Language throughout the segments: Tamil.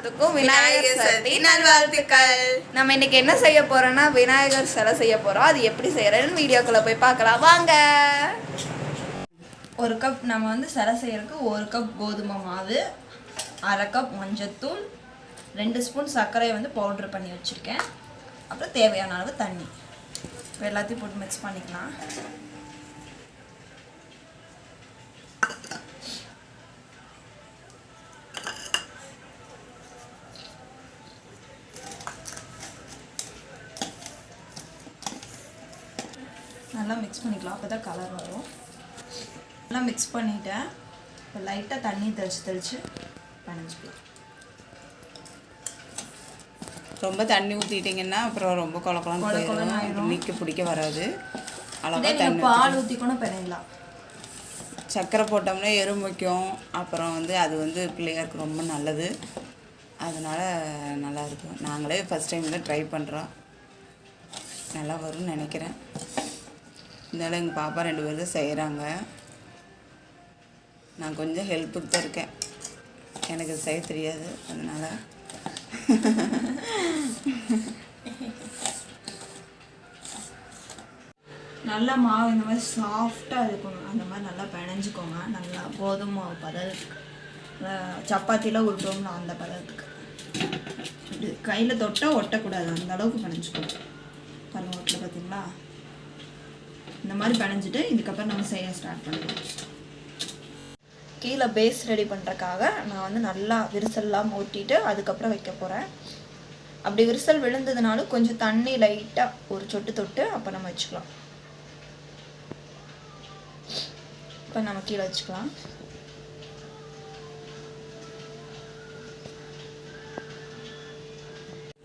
எல்லாத்துக்கும் விநாயகர் சதுர்த்தி நல்வாழ்த்துக்கள். நம்ம இன்னைக்கு என்ன செய்ய போறோம்னா விநாயகர் சிலை செய்ய போறோம். அது எப்படி செய்யறதுன்னு வீடியோக்குள்ள போய் பார்க்கலாம். வாங்க. ஒரு கப் நம்ம வந்து சிலை செய்யறதுக்கு ஒரு கப் கோதுமை மாவு அரை கப் மஞ்சத்தூள் ரெண்டு ஸ்பூன் சர்க்கரையை வந்து பவுட்ரு பண்ணி வச்சுருக்கேன். அப்புறம் தேவையான அளவு தண்ணி. இப்போ எல்லாத்தையும் போட்டு மிக்ஸ் பண்ணிக்கலாம். மிக்ஸ் பண்ணிக்கலாம். அப்போ தான் கலர் வரும். நல்லா மிக்ஸ் பண்ணிட்டேன். இப்போ லைட்டாக தண்ணி தெளித்து தெளித்து பனைஞ்சிக்கலாம் ரொம்ப தண்ணி ஊற்றிட்டிங்கன்னா அப்புறம் ரொம்ப. போயிடும் நிற்க பிடிக்க வராது. அளவாக தண்ணி பால் ஊற்றி கூட பிணையலாம் சர்க்கரை போட்டோம்னா எறும்பிக்கும் அப்புறம் வந்து அது வந்து பிள்ளையாருக்கு ரொம்ப நல்லது. அதனால் நல்லா இருக்கும். நாங்களே ஃபஸ்ட் டைம் தான் ட்ரை பண்ணுறோம் நல்லா வரும்னு நினைக்கிறேன். இருந்தாலும் எங்கள் பாப்பா ரெண்டு பேரும் தான் செய்கிறாங்க நான் கொஞ்சம் ஹெல்ப்புக்கு தான் இருக்கேன். எனக்கு செய்ய தெரியாது. அதனால் நல்லா மாவு இந்த மாதிரி சாஃப்டாக இருக்கணும் அந்த மாதிரி நல்லா பிணைஞ்சிக்கோங்க. நல்லா கோதுமை மாவு பதத்துக்கு. சப்பாத்திலாம் உருட்டோம்ல அந்த பதத்துக்கு. கையில் தொட்டால் ஒட்டக்கூடாது. அந்த அளவுக்கு பிணைஞ்சிக்கணும் பாருங்க பார்த்தீங்களா இந்த மாதிரி பிணைஞ்சிட்டு இதுக்கப்புறம் நம்ம செய்ய ஸ்டார்ட் பண்ணுவோம் கீழே பேஸ் ரெடி பண்ணுறக்காக நான் வந்து நல்லா விரிசல்லாம் ஊட்டிட்டு அதுக்கப்புறம் வைக்க போகிறேன் அப்படி விரிசல் விழுந்ததுனாலும் கொஞ்சம் தண்ணி லைட்டாக ஒரு சொட்டு தொட்டு அப்போ நம்ம வச்சுக்கலாம். இப்போ நம்ம கீழே வச்சுக்கலாம்.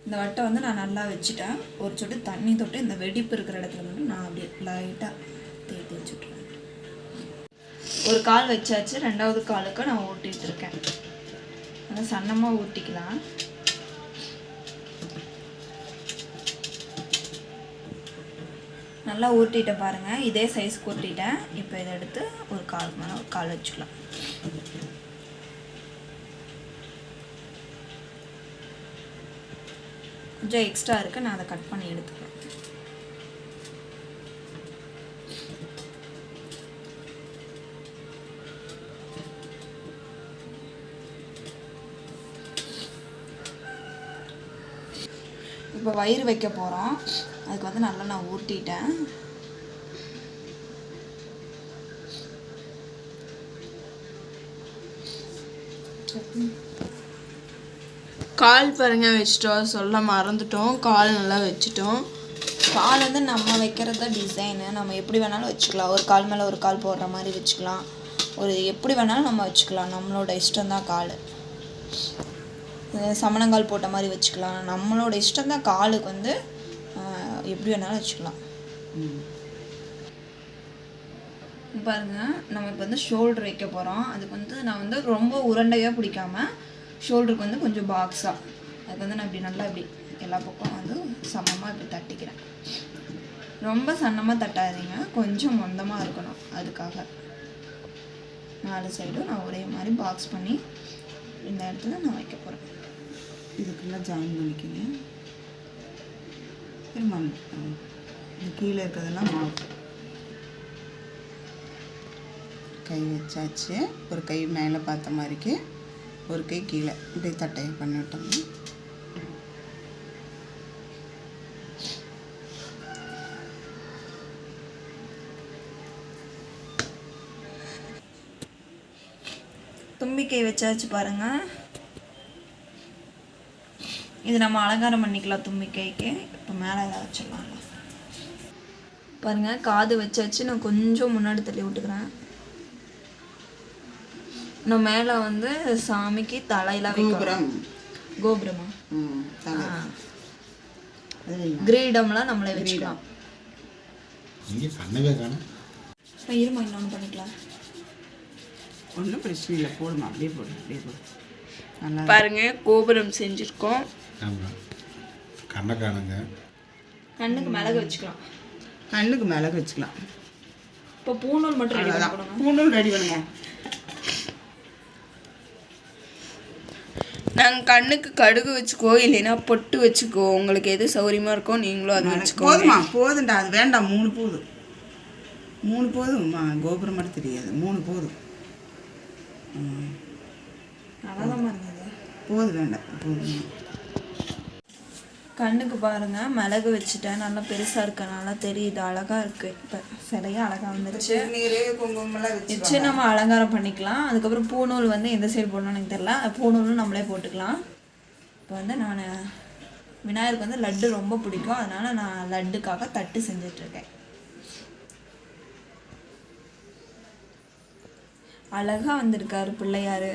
இந்த வட்டை வந்து நான் நல்லா வச்சுட்டேன். ஒரு சொட்டு தண்ணி தொட்டு இந்த வெடிப்பு இருக்கிற இடத்துல மட்டும் நான் அப்படியே லைட்டாக தேய்த்து வச்சுட்ருவேன் ஒரு கால் வச்சாச்சு. ரெண்டாவது காலுக்கு நான் ஊட்டிகிட்டு இருக்கேன். நல்லா சன்னமாக ஊட்டிக்கலாம் நல்லா ஊட்டிட்டேன் பாருங்கள் இதே சைஸ் கூட்டிட்டேன் இப்போ இதை எடுத்து ஒரு கால் மேலே ஒரு கால் வச்சுக்கலாம். கொஞ்சம் எக்ஸ்ட்ரா இருக்குது நான் அதை கட் பண்ணி எடுத்துக்கிறேன். இப்போ வயிறு வைக்க போகிறோம் அதுக்கு வந்து நல்லா நான் ஊட்டிட்டேன். கால் பாருங்க வச்சிட்டோம். சொல்ல மறந்துட்டோம். கால் நல்லா வச்சுட்டோம். கால் வந்து நம்ம வைக்கிறத டிசைனு நம்ம எப்படி வேணாலும் வச்சுக்கலாம். ஒரு கால் மேலே ஒரு கால் போடுற மாதிரி வச்சுக்கலாம். ஒரு எப்படி வேணாலும் நம்ம வச்சுக்கலாம். நம்மளோட இஷ்டம் தான் கால். சமணங்கால் போட்ட மாதிரி வச்சுக்கலாம். நம்மளோட இஷ்டம் தான் காலுக்கு வந்து எப்படி வேணாலும் வச்சுக்கலாம். பாருங்கள் நம்ம இப்போ வந்து ஷோல்டர் வைக்க போகிறோம் அதுக்கு வந்து நான் வந்து ரொம்ப உருண்டையாக பிடிக்காம ஷோல்டருக்கு வந்து கொஞ்சம் பாக்ஸாக அதுக்கு வந்து நான் இப்படி நல்லா இப்படி எல்லா பக்கம் வந்து சமமாக இப்படி தட்டிக்கிறேன். ரொம்ப சன்னமாக தட்டாதீங்க. கொஞ்சம் மொந்தமாக இருக்கணும் அதுக்காக. நாலு சைடும் நான் ஒரே மாதிரி பாக்ஸ் பண்ணி இந்த இடத்துல நான் வைக்க போகிறேன் இதுக்கெல்லாம் ஜாயின் பண்ணிக்கோங்க. திரும்ப கீழே இருக்கிறதெல்லாம் மாவு கை வச்சாச்சு. ஒரு கை மேலே பார்த்த மாதிரிக்கு. ஒரு கை கீழே. இப்படி தட்டையை பண்ணி விட்டோம்னா தும்பிக்கை வச்சாச்சு பாருங்க. இது நம்ம அலங்காரம் பண்ணிக்கலாம் தும்பிக்கைக்கு. இப்போ மேலே ஏதாவது வச்சிடலாம் பாருங்க காது வச்சாச்சு. நான் கொஞ்சம் முன்னாடி தள்ளி விட்டுக்கிறேன். நான் மேலே வந்து சாமிக்கு தலையெல்லாம் வைக்கிறோம் கோபுரம். கிரீடம்லாம் நம்மளே வச்சுக்கலாம். இங்கே பண்ணவே காணும். நான் இருமா இன்னொன்று பண்ணிக்கலாம். ஒன்றும் பிரச்சனை இல்லை போடுமா? அப்படியே போடு அப்படியே போடு. நல்லா பாருங்க கோபுரம் செஞ்சுருக்கோம். கண்ணை காணுங்க. கண்ணுக்கு மிளகு வச்சுக்கலாம். கண்ணுக்கு மிளகு வச்சுக்கலாம். இப்போ பூணூல் மட்டும் ரெடி பூண்டும் ரெடி பண்ணுங்க. நாங்கள் கண்ணுக்கு கடுகு வச்சுக்கோ இல்லைன்னா பொட்டு வச்சுக்கோ. உங்களுக்கு எது சௌரியமாக இருக்கோ நீங்களும் அது வச்சுக்கோ போதுமா போதும்டா. அது வேண்டாம். மூணு போதும். மூணு போதும்மா. கோபுரம் மட்டும் தெரியாது. மூணு போதும். போதும். வேண்டாம். போதும் கண்ணுக்கு பாருங்க மிளகு வச்சுட்டேன். நல்லா பெருசா இருக்கனால தெரியுது. அழகா இருக்கு. இப்போ சிலையா அழகா வந்துருச்சு. வச்சு நம்ம அலங்காரம் பண்ணிக்கலாம். அதுக்கப்புறம் பூநூல் வந்து எந்த சைடு போடணும்னு எனக்கு தெரியல. பூநூலும் நம்மளே போட்டுக்கலாம். இப்போ வந்து நான் விநாயகருக்கு வந்து லட்டு ரொம்ப பிடிக்கும். அதனால நான் லட்டுக்காக தட்டு செஞ்சிட்ருக்கேன். அழகாக வந்திருக்காரு பிள்ளையார்.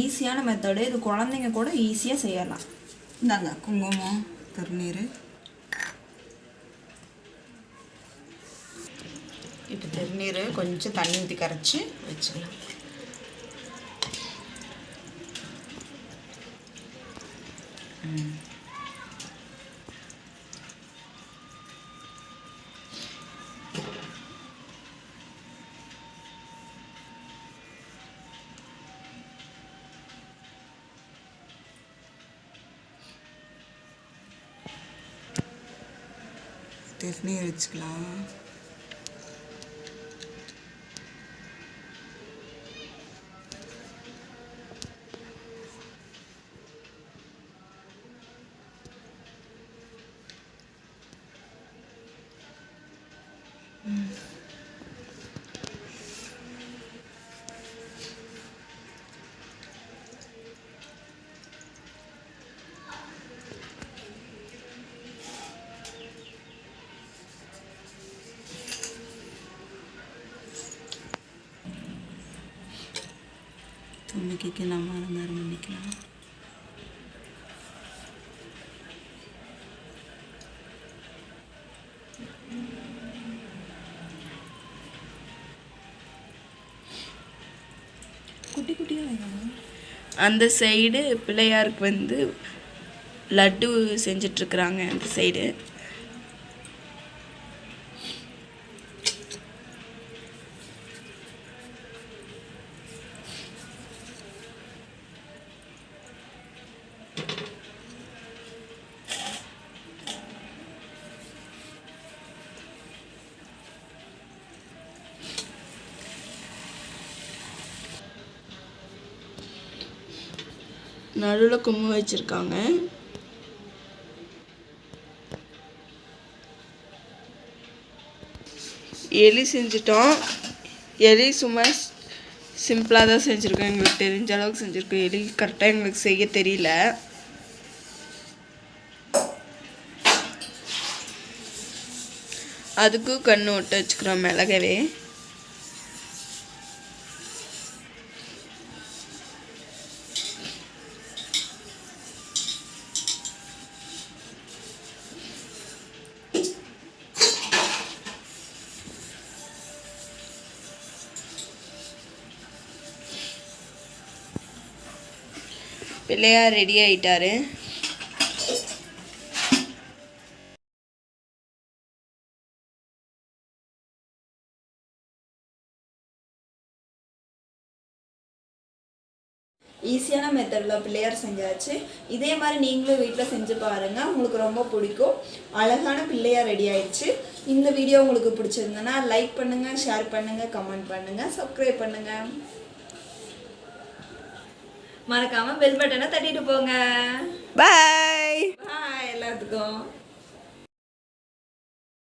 ஈஸியான மெத்தடு இது குழந்தைங்க கூட ஈஸியாக செய்யலாம். இந்தாங்க குங்குமம் திருநீர் இப்போ திருநீர் கொஞ்சம் தண்ணி ஊற்றி கரைச்சி வச்சுக்கலாம் ம். திருநீர் வச்சுக்கலாம். துணிக்கைக்கு நம்ம அலங்காரம் பண்ணிக்கலாம் குட்டி குட்டியாக வைக்கணும். அந்த சைடு பிள்ளையாருக்கு வந்து லட்டு செஞ்சிட்ருக்குறாங்க அந்த சைடு நடுவில் கும்பம் வச்சுருக்காங்க. எலி செஞ்சிட்டோம். எலி சும்மா சிம்பிளாக தான் செஞ்சுருக்கோம். எங்களுக்கு தெரிஞ்ச அளவுக்கு செஞ்சுருக்கோம். எலி கரெக்டாக எங்களுக்கு செய்ய தெரியல. அதுக்கும் கண்ணு விட்டு வச்சுக்கிறோம் மிளகவே. பிள்ளையார் ரெடி ஆயிட்டாரு. ஈஸியான மெத்தடில் பிள்ளையார் செஞ்சாச்சு. இதே மாதிரி நீங்களும் வீட்டில் செஞ்சு பாருங்கள் உங்களுக்கு ரொம்ப பிடிக்கும். அழகான பிள்ளையார் ரெடி ஆயிடுச்சு. இந்த வீடியோ உங்களுக்கு பிடிச்சிருந்தனா லைக் பண்ணுங்கள் ஷேர் பண்ணுங்கள் கமெண்ட் பண்ணுங்கள் சப்ஸ்கிரைப் பண்ணுங்கள் மறக்காமல் பெல் பட்டனை தட்டிட்டு போங்க. பாய் பாய் எல்லாத்துக்கும்.